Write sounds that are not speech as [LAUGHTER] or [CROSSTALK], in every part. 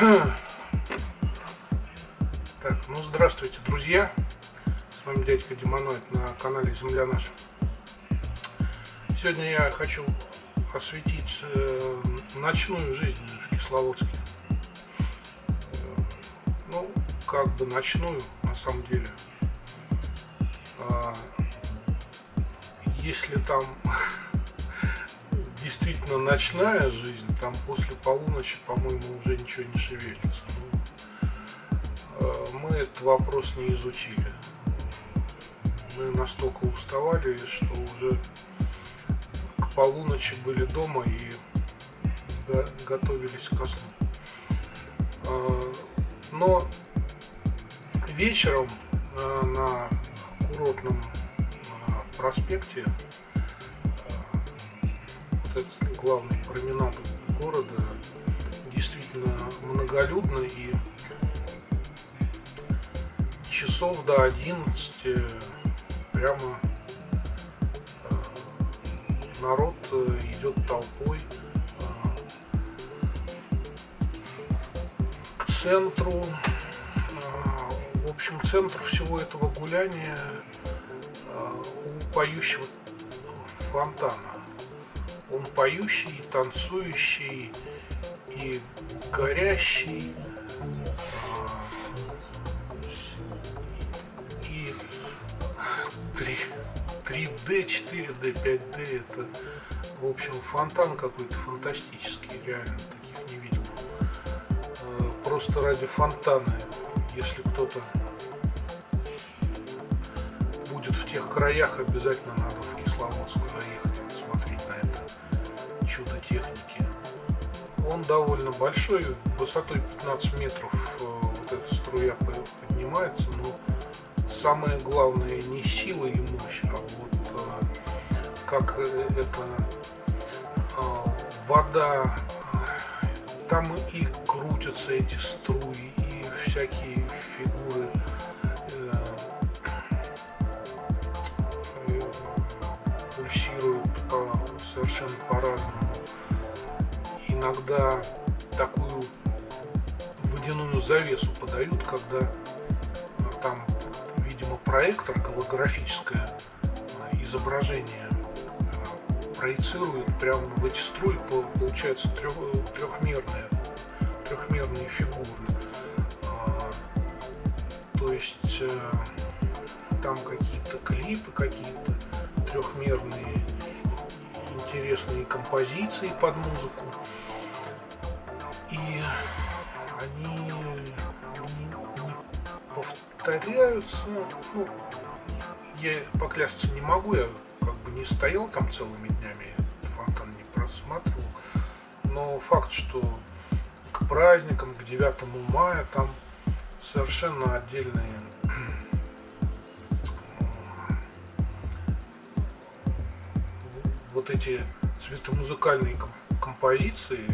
Так, ну здравствуйте, друзья. С вами дядька Демоноид на канале Земля Наша. Сегодня я хочу осветить э, ночную жизнь в Кисловодске. Э, ну, как бы ночную, на самом деле. Э, если там [LAUGHS] действительно ночная жизнь, там после полуночи, по-моему, уже ничего не шевелится. Ну, э, мы этот вопрос не изучили. Мы настолько уставали, что уже к полуночи были дома и готовились ко сну. Э, но вечером э, на курортном проспекте главный променад города действительно многолюдно и часов до 11 прямо э, народ э, идет толпой э, к центру. В общем, центр всего этого гуляния у поющего фонтана. Он поющий, танцующий и горящий. А, и 3, 3D, 4D, 5D это, в общем, фонтан какой-то фантастический, реально таких не видел. А, просто ради фонтана, если кто-то будет в тех краях, обязательно надо в Кисловодск заехать чудо техники. Он довольно большой, высотой 15 метров э, вот эта струя поднимается, но самое главное не сила и мощь, а вот э, как э, это вода, там и крутятся эти струи, и всякие фигуры пульсируют по, совершенно по-разному иногда такую водяную завесу подают, когда ну, там, видимо, проектор, голографическое э, изображение э, проецирует прямо в эти струи, получается трех, трехмерные, трехмерные фигуры. А, то есть э, там какие-то клипы, какие-то трехмерные интересные композиции под музыку повторяются. Ну, я поклясться не могу, я как бы не стоял там целыми днями, фонтан не просматривал. Но факт, что к праздникам, к 9 мая там совершенно отдельные вот эти цветомузыкальные композиции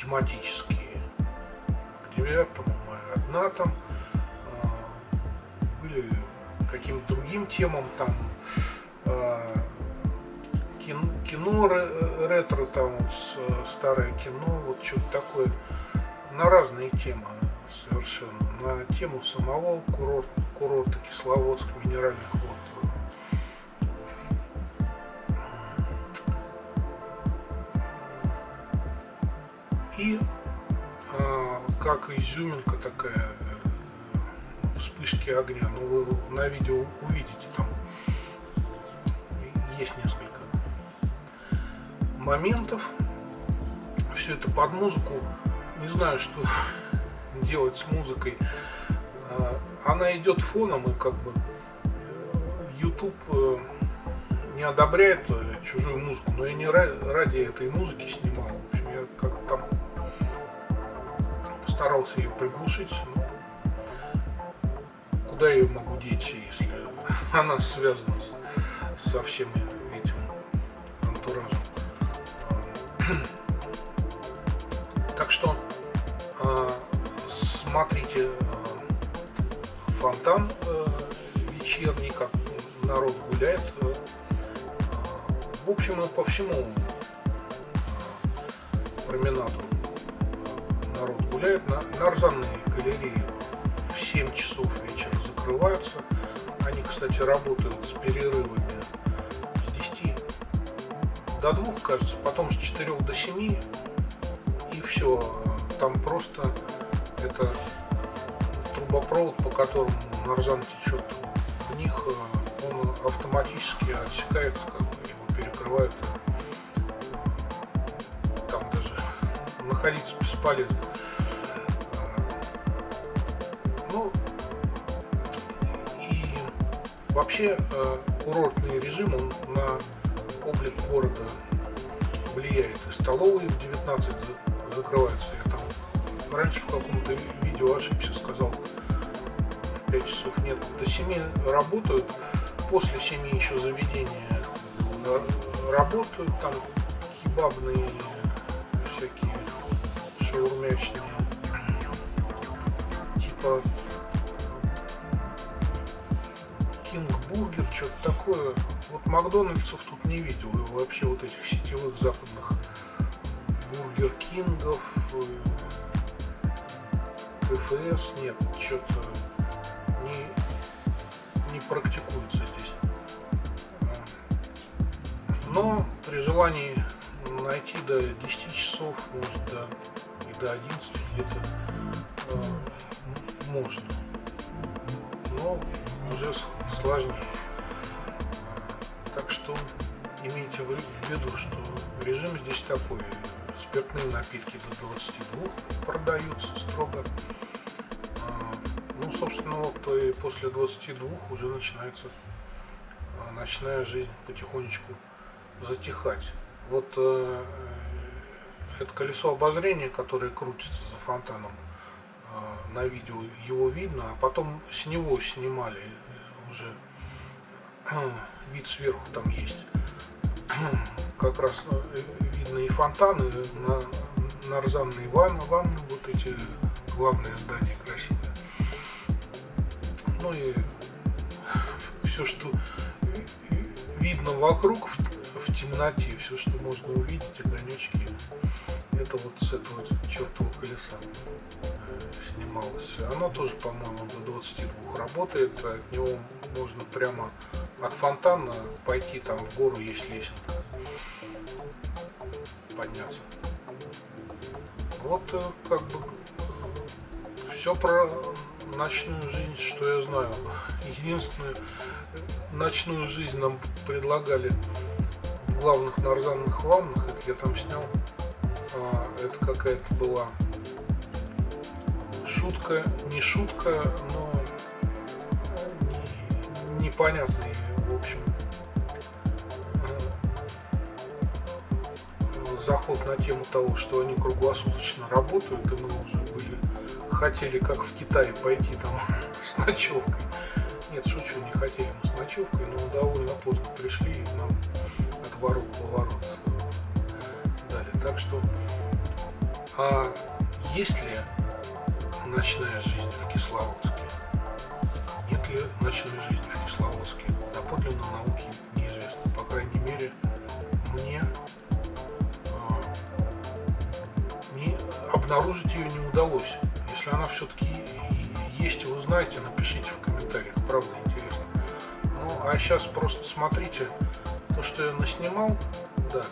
тематические. К 9 мая одна там, а, были каким-то другим темам там а, кино, кино ретро, там старое кино, вот что-то такое, на разные темы совершенно, на тему самого курорта, курорта Кисловодск, минеральных вод. И как изюминка такая э, вспышки огня. Ну, вы на видео увидите там есть несколько моментов. Все это под музыку. Не знаю, что [LAUGHS] делать с музыкой. А, она идет фоном и как бы YouTube э, не одобряет чужую музыку, но я не ради этой музыки снимал. Старался ее приглушить. Но куда я ее могу деть, если [LAUGHS] она связана с, со всем этим антуражем. [CLEARS THROAT] Так что а, смотрите а, фонтан а, вечерний, как народ гуляет. В общем по всему променаду гуляет. На, нарзанные галереи в 7 часов вечера закрываются. Они, кстати, работают с перерывами с 10 до 2, кажется, потом с 4 до 7. И все. Там просто это трубопровод, по которому нарзан течет в них, он автоматически отсекается, как бы его перекрывают. Там даже находиться бесполезно. Ну, и вообще э, курортный режим, он на облик города влияет. Столовые в 19 закрываются. Я там раньше в каком-то видео ошибся, сказал, в 5 часов нет. До 7 работают, после 7 еще заведения работают, там кебабные всякие шаурмячные, типа что-то такое. Вот Макдональдсов тут не видел, и вообще вот этих сетевых западных Бургер Кингов, КФС нет, что-то не, не практикуется здесь. Но при желании найти до 10 часов, может до, и до 11 где-то э, можно. Но уже сложнее. Что имейте в виду, что режим здесь такой спиртные напитки до 22 продаются строго. А, ну, собственно, вот и после 22 уже начинается а, ночная жизнь потихонечку затихать. Вот э, это колесо обозрения, которое крутится за фонтаном, э, на видео его видно, а потом с него снимали уже э, вид сверху там есть как раз э, видно и фонтаны, на, нарзанные ванны, ванны, вот эти главные здания красивые. Ну и все, что видно вокруг в, в темноте, все, что можно увидеть, огонечки, это вот с этого чертового колеса э, снималось. Оно тоже, по-моему, до 22 работает, от него можно прямо от фонтана пойти там в гору есть лестница подняться. Вот э, как бы все про ночную жизнь что я знаю. Единственную ночную жизнь нам предлагали в главных нарзанных ваннах это я там снял. А, это какая-то была шутка не шутка но непонятный в общем, заход на тему того, что они круглосуточно работают, и мы уже были, хотели, как в Китае, пойти там [LAUGHS] с ночевкой. Нет, шучу, не хотели мы с ночевкой, но довольно поздно пришли, и нам от ворот поворот дали. Так что, а есть ли ночная жизнь в Кисловодске? Нет ли ночной жизни обнаружить ее не удалось. Если она все-таки есть, вы знаете, напишите в комментариях, правда интересно. Ну, а сейчас просто смотрите то, что я наснимал, да,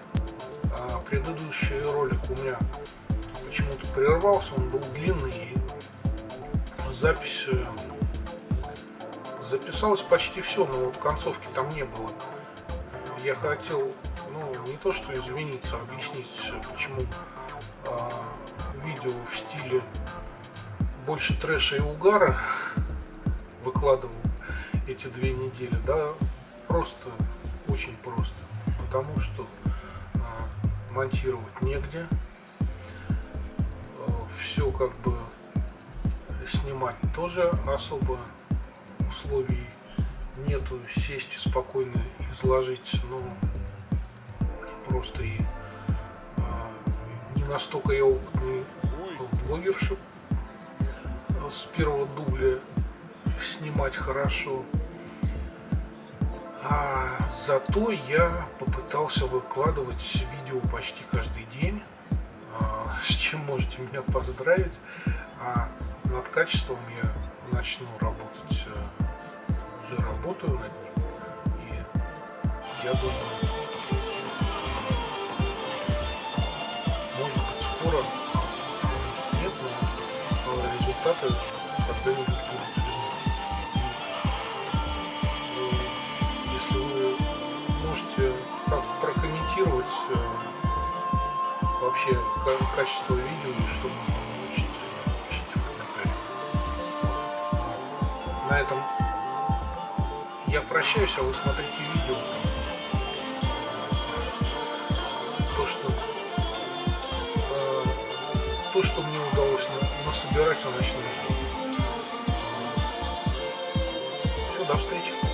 а предыдущий ролик у меня почему-то прервался, он был длинный, и запись э, записалось почти все, но вот концовки там не было. Я хотел, ну, не то что извиниться, а объяснить, почему э, видео в стиле больше трэша и угара выкладывал эти две недели, да, просто, очень просто, потому что э, монтировать негде, э, все как бы снимать тоже особо условий нету. Сесть и спокойно изложить, ну, просто и а, настолько я опытный блогер, чтобы с первого дубля снимать хорошо. А зато я попытался выкладывать видео почти каждый день, а, [LAUGHS] с чем можете меня поздравить. А над качеством я начну работать, э, уже работаю над ним. И я думаю, видны. И, если вы можете как прокомментировать э, вообще качество видео и что можно улучшить, пишите в комментариях. А на этом я прощаюсь, а вы смотрите видео. То, что то, что мне удалось насобирать на ночной жизни. Все, до встречи.